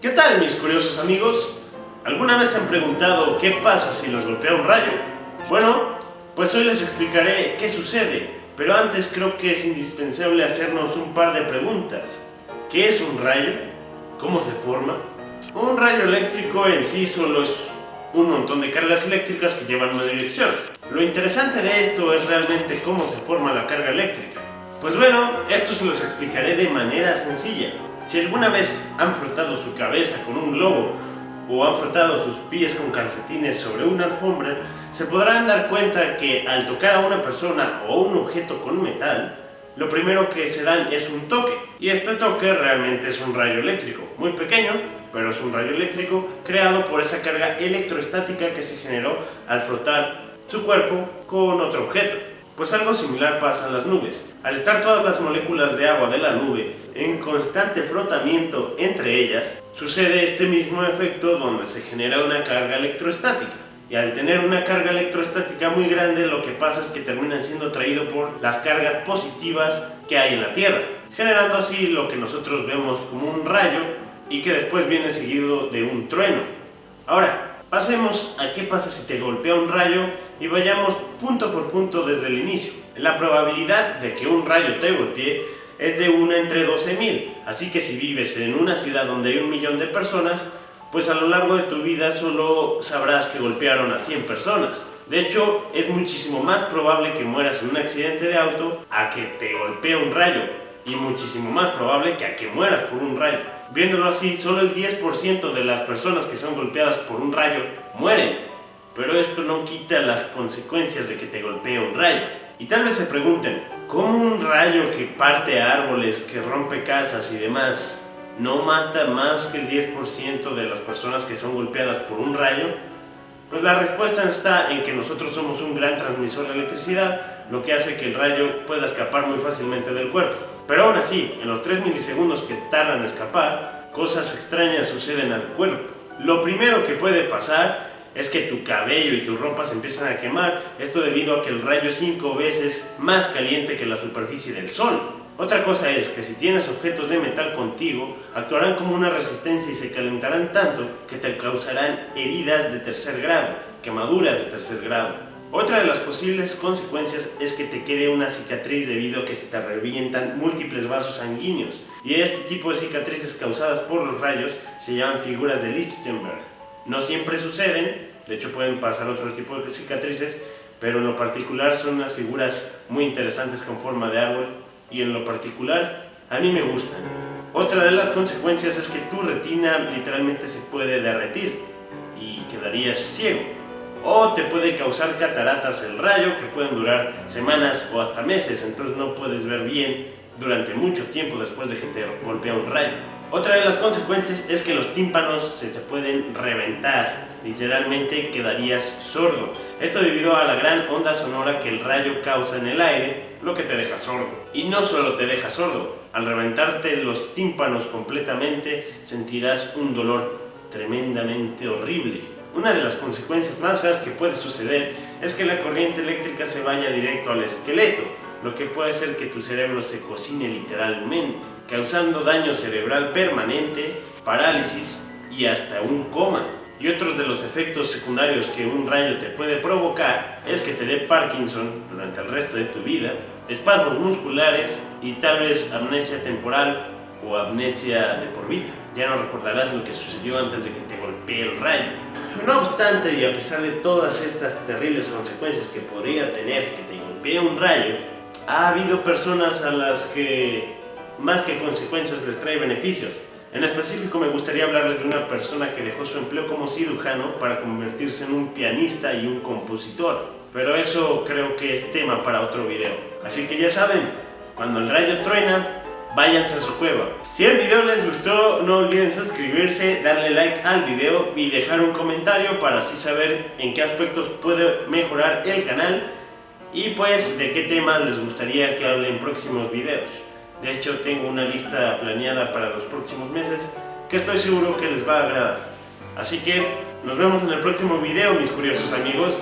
¿Qué tal mis curiosos amigos? ¿Alguna vez se han preguntado qué pasa si los golpea un rayo? Bueno, pues hoy les explicaré qué sucede, pero antes creo que es indispensable hacernos un par de preguntas. ¿Qué es un rayo? ¿Cómo se forma? Un rayo eléctrico en sí solo es un montón de cargas eléctricas que llevan una dirección. Lo interesante de esto es realmente cómo se forma la carga eléctrica. Pues bueno, esto se los explicaré de manera sencilla. Si alguna vez han frotado su cabeza con un globo o han frotado sus pies con calcetines sobre una alfombra, se podrán dar cuenta que al tocar a una persona o un objeto con metal, lo primero que se dan es un toque. Y este toque realmente es un rayo eléctrico, muy pequeño, pero es un rayo eléctrico creado por esa carga electrostática que se generó al frotar su cuerpo con otro objeto. Pues algo similar pasa en las nubes. Al estar todas las moléculas de agua de la nube en constante frotamiento entre ellas, sucede este mismo efecto donde se genera una carga electrostática. Y al tener una carga electrostática muy grande, lo que pasa es que termina siendo atraído por las cargas positivas que hay en la Tierra, generando así lo que nosotros vemos como un rayo y que después viene seguido de un trueno. Ahora, pasemos a qué pasa si te golpea un rayo y vayamos punto por punto desde el inicio. La probabilidad de que un rayo te golpee es de 1 entre 12.000, así que si vives en una ciudad donde hay un millón de personas, pues a lo largo de tu vida solo sabrás que golpearon a 100 personas. De hecho, es muchísimo más probable que mueras en un accidente de auto a que te golpee un rayo, y muchísimo más probable que a que mueras por un rayo. Viéndolo así, solo el 10% de las personas que son golpeadas por un rayo mueren, pero esto no quita las consecuencias de que te golpee un rayo. Y tal vez se pregunten, ¿cómo un rayo que parte árboles, que rompe casas y demás, no mata más que el 10% de las personas que son golpeadas por un rayo? Pues la respuesta está en que nosotros somos un gran transmisor de electricidad, lo que hace que el rayo pueda escapar muy fácilmente del cuerpo. Pero aún así, en los 3 milisegundos que tardan en escapar, cosas extrañas suceden al cuerpo. Lo primero que puede pasar es que tu cabello y tu ropa se empiezan a quemar, esto debido a que el rayo es 5 veces más caliente que la superficie del sol. Otra cosa es que si tienes objetos de metal contigo, actuarán como una resistencia y se calentarán tanto que te causarán heridas de tercer grado, quemaduras de tercer grado. Otra de las posibles consecuencias es que te quede una cicatriz debido a que se te revientan múltiples vasos sanguíneos y este tipo de cicatrices causadas por los rayos se llaman figuras de Lichtenberg. No siempre suceden, de hecho pueden pasar otro tipo de cicatrices, pero en lo particular son unas figuras muy interesantes con forma de árbol y en lo particular a mí me gustan. Otra de las consecuencias es que tu retina literalmente se puede derretir y quedarías ciego o te puede causar cataratas el rayo que pueden durar semanas o hasta meses, entonces no puedes ver bien durante mucho tiempo después de que te golpea un rayo. Otra de las consecuencias es que los tímpanos se te pueden reventar, literalmente quedarías sordo. Esto debido a la gran onda sonora que el rayo causa en el aire, lo que te deja sordo. Y no solo te deja sordo, al reventarte los tímpanos completamente sentirás un dolor tremendamente horrible. Una de las consecuencias más feas que puede suceder es que la corriente eléctrica se vaya directo al esqueleto, lo que puede hacer que tu cerebro se cocine literalmente, causando daño cerebral permanente, parálisis y hasta un coma. Y otros de los efectos secundarios que un rayo te puede provocar es que te dé Parkinson durante el resto de tu vida, espasmos musculares y tal vez amnesia temporal o amnesia de por vida. Ya no recordarás lo que sucedió antes de que te golpee el rayo. No obstante, y a pesar de todas estas terribles consecuencias que podría tener que te golpee un rayo, ha habido personas a las que más que consecuencias les trae beneficios. En específico me gustaría hablarles de una persona que dejó su empleo como cirujano para convertirse en un pianista y un compositor. Pero eso creo que es tema para otro video. Así que ya saben, cuando el rayo truena, váyanse a su cueva. Si el video les gustó, no olviden suscribirse, darle like al video y dejar un comentario para así saber en qué aspectos puede mejorar el canal y pues de qué temas les gustaría que hable en próximos videos. De hecho tengo una lista planeada para los próximos meses que estoy seguro que les va a agradar. Así que nos vemos en el próximo video mis curiosos amigos